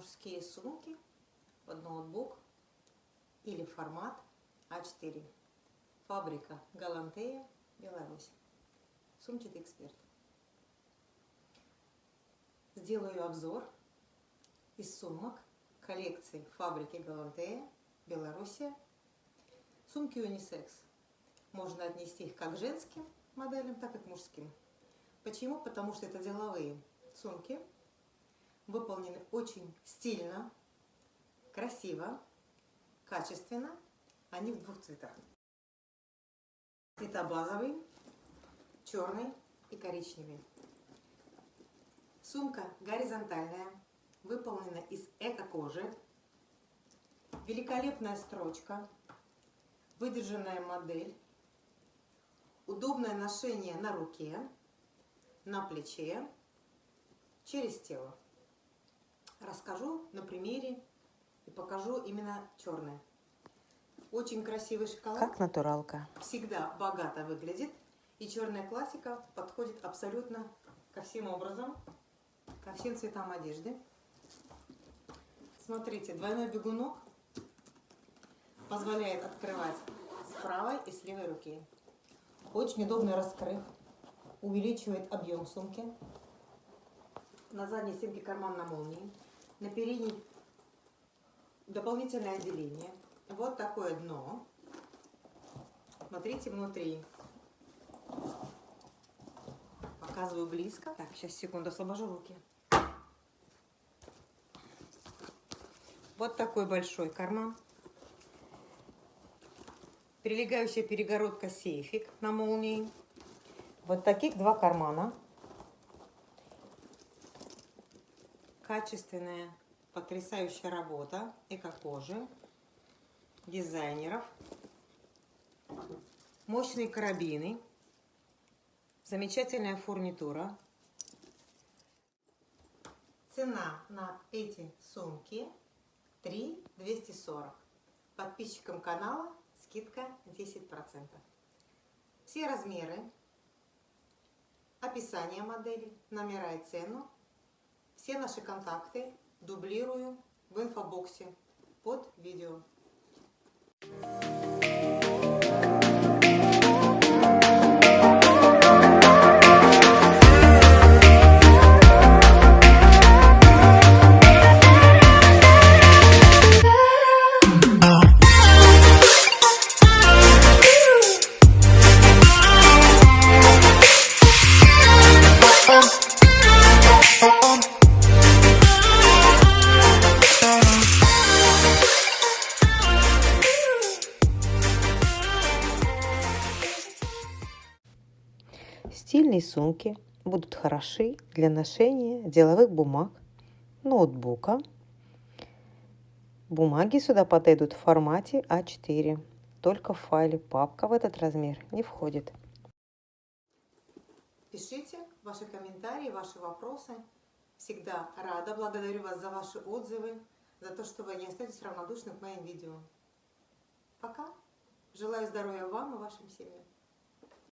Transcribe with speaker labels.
Speaker 1: мужские сумки под ноутбук или формат А4. Фабрика Галантея, Беларусь. Сумчатый эксперт. Сделаю обзор из сумок коллекции фабрики Галантея, Белоруссия. Сумки унисекс. Можно отнести их как женским моделям, так и к мужским. Почему? Потому что это деловые сумки, выполнены очень стильно, красиво, качественно. Они в двух цветах. Цвета базовый, черный и коричневый. Сумка горизонтальная, выполнена из эко-кожи. Великолепная строчка, выдержанная модель, удобное ношение на руке, на плече, через тело. Расскажу на примере и покажу именно черное. Очень красивый шоколад.
Speaker 2: Как натуралка.
Speaker 1: Всегда богато выглядит. И черная классика подходит абсолютно ко всем образом, ко всем цветам одежды. Смотрите, двойной бегунок позволяет открывать с правой и с левой руки. Очень удобный раскрыв, увеличивает объем сумки. На задней стенке карман на молнии, на передней дополнительное отделение. Вот такое дно. Смотрите внутри. Показываю близко. Так, сейчас, секунду, освобожу руки. Вот такой большой карман. Прилегающая перегородка сейфик на молнии. Вот таких два кармана. Качественная, потрясающая работа эко-кожи дизайнеров. Мощные карабины. Замечательная фурнитура. Цена на эти сумки 3 240. Подписчикам канала скидка 10%. Все размеры, описание модели, номера и цену, все наши контакты дублирую в инфобоксе под видео.
Speaker 2: Стильные сумки будут хороши для ношения деловых бумаг, ноутбука. Бумаги сюда подойдут в формате А4. Только в файле папка в этот размер не входит.
Speaker 1: Пишите ваши комментарии, ваши вопросы. Всегда рада, благодарю вас за ваши отзывы, за то, что вы не остаетесь равнодушны к моим видео. Пока. Желаю здоровья вам и вашим семьям.